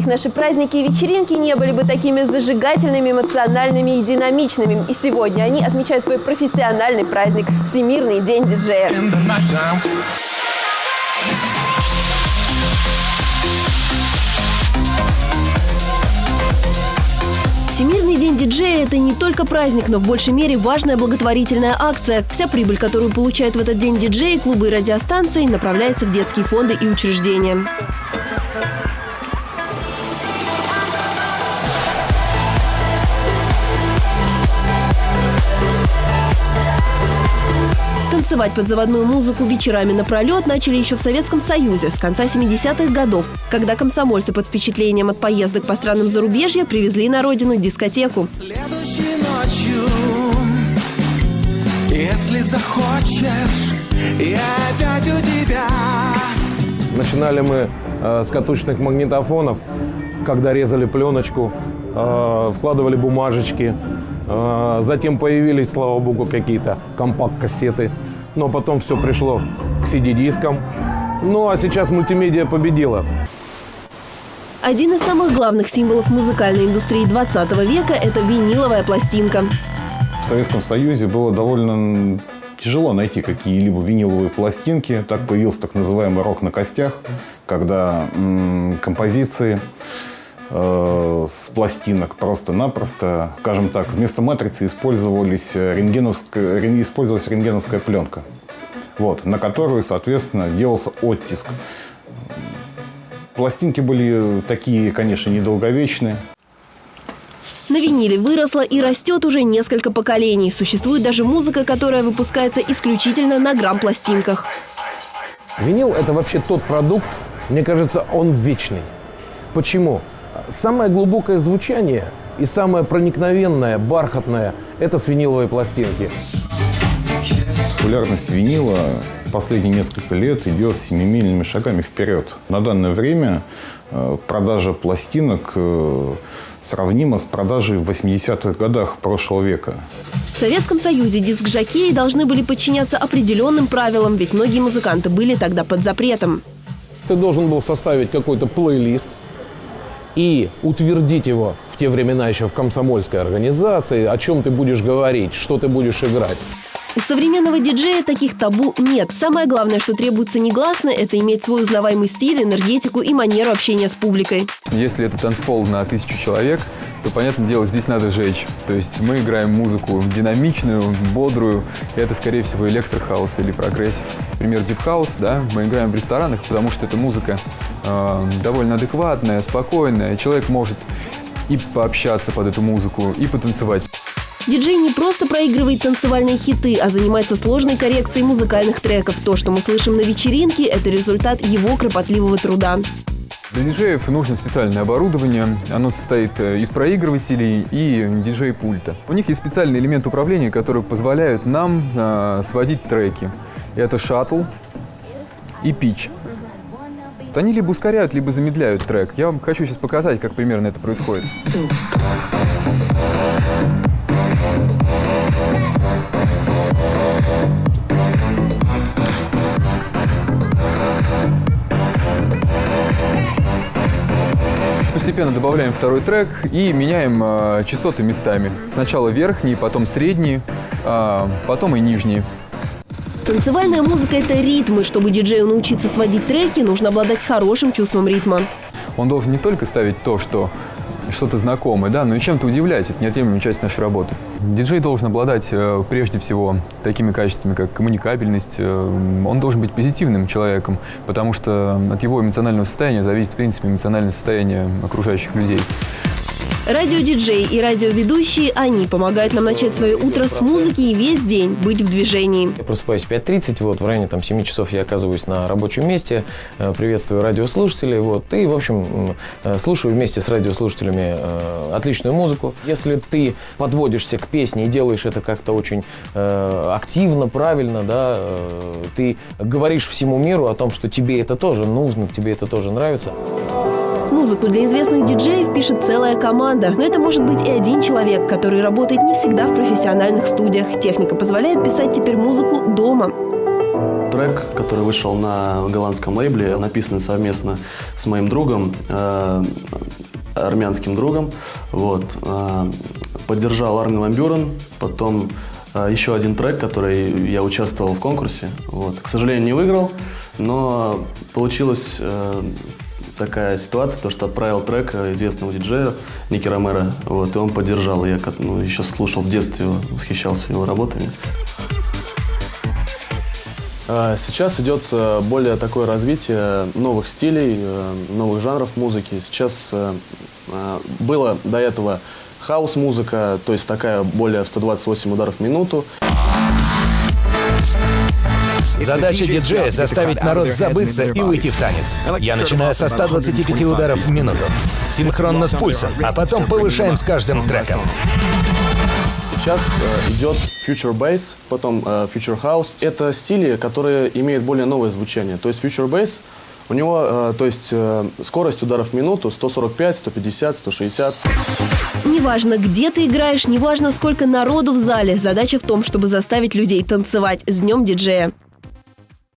них наши праздники и вечеринки не были бы такими зажигательными, эмоциональными и динамичными. И сегодня они отмечают свой профессиональный праздник – Всемирный день диджея. Всемирный день диджея – это не только праздник, но в большей мере важная благотворительная акция. Вся прибыль, которую получают в этот день диджеи, клубы и радиостанции, направляется в детские фонды и учреждения. Танцевать под заводную музыку вечерами напролет начали еще в Советском Союзе с конца 70-х годов, когда комсомольцы под впечатлением от поездок по странам зарубежья привезли на родину дискотеку. Следующей ночью, если захочешь, я опять у тебя. Начинали мы э, с катушечных магнитофонов, когда резали пленочку, э, вкладывали бумажечки. Э, затем появились, слава богу, какие-то компакт-кассеты но потом все пришло к CD-дискам. Ну а сейчас мультимедиа победила. Один из самых главных символов музыкальной индустрии 20 века – это виниловая пластинка. В Советском Союзе было довольно тяжело найти какие-либо виниловые пластинки. Так появился так называемый рок на костях, когда м- композиции э, с пластинок просто-напросто, скажем так, вместо матрицы использовались рентгеновская, использовалась рентгеновская пленка, вот, на которую, соответственно, делался оттиск. Пластинки были такие, конечно, недолговечные. На виниле выросла и растет уже несколько поколений. Существует даже музыка, которая выпускается исключительно на грамм-пластинках. Винил – это вообще тот продукт, мне кажется, он вечный. Почему? Самое глубокое звучание и самое проникновенное, бархатное – это с виниловой пластинки. Популярность винила последние несколько лет идет семимильными шагами вперед. На данное время э, продажа пластинок э, сравнима с продажей в 80-х годах прошлого века. В Советском Союзе диск-жокеи должны были подчиняться определенным правилам, ведь многие музыканты были тогда под запретом. Ты должен был составить какой-то плейлист и утвердить его в те времена еще в комсомольской организации, о чем ты будешь говорить, что ты будешь играть. У современного диджея таких табу нет. Самое главное, что требуется негласно, это иметь свой узнаваемый стиль, энергетику и манеру общения с публикой. Если это танцпол на тысячу человек, то, понятное дело, здесь надо жечь. То есть мы играем музыку динамичную, бодрую. И это, скорее всего, электрохаус или прогрессив. Например, House, да, мы играем в ресторанах, потому что эта музыка э, довольно адекватная, спокойная. Человек может и пообщаться под эту музыку, и потанцевать. Диджей не просто проигрывает танцевальные хиты, а занимается сложной коррекцией музыкальных треков. То, что мы слышим на вечеринке, это результат его кропотливого труда. Для диджеев нужно специальное оборудование. Оно состоит э, из проигрывателей и диджей-пульта. У них есть специальный элемент управления, который позволяет нам э, сводить треки. Это шаттл и пич. Они либо ускоряют, либо замедляют трек. Я вам хочу сейчас показать, как примерно это происходит. Постепенно добавляем второй трек и меняем э, частоты местами. Сначала верхние, потом средние, э, потом и нижние. Танцевальная музыка – это ритмы. Чтобы диджею научиться сводить треки, нужно обладать хорошим чувством ритма. Он должен не только ставить то, что что-то знакомое, да, но и чем-то удивлять. Это неотъемлемая часть нашей работы. Диджей должен обладать э, прежде всего такими качествами, как коммуникабельность. Э, он должен быть позитивным человеком, потому что от его эмоционального состояния зависит, в принципе, эмоциональное состояние окружающих людей. Радиодиджей и радиоведущие, они помогают нам начать свое утро с музыки и весь день быть в движении. Я просыпаюсь в 5.30, вот, в районе там, 7 часов я оказываюсь на рабочем месте, э, приветствую радиослушателей, вот, и, в общем, э, слушаю вместе с радиослушателями э, отличную музыку. Если ты подводишься к песне и делаешь это как-то очень активно, правильно, да, ты говоришь всему миру о том, что тебе это тоже нужно, тебе это тоже нравится Музыку для известных диджеев пишет целая команда, но это может быть и один человек, который работает не всегда в профессиональных студиях. Техника позволяет писать теперь музыку дома. Трек, который вышел на голландском лейбле, написанный совместно с моим другом, э, армянским другом. Вот, э, поддержал Армин Ван Бюрен, потом э, еще один трек, который я участвовал в конкурсе. Вот. К сожалению, не выиграл, но получилась э, такая ситуация, то, что отправил трек известному диджею Ники Ромеро, вот, и он поддержал. Я как, ну, еще слушал в детстве его, восхищался его работами. Э, Сейчас идет э, более такое развитие новых стилей, э, новых жанров музыки. Сейчас э, было до этого хаос-музыка, то есть такая более 128 ударов в минуту. Задача диджея – заставить народ забыться и уйти в танец. Я начинаю со 125 ударов в минуту, синхронно с пульсом, а потом повышаем с каждым треком. Сейчас э, идет Future Bass, потом э, Future House. Это стили, которые имеют более новое звучание. То есть Future Bass, у него э, то есть, э, скорость ударов в минуту 145, 150, 160. Неважно, где ты играешь, неважно, сколько народу в зале. Задача в том, чтобы заставить людей танцевать с днем диджея.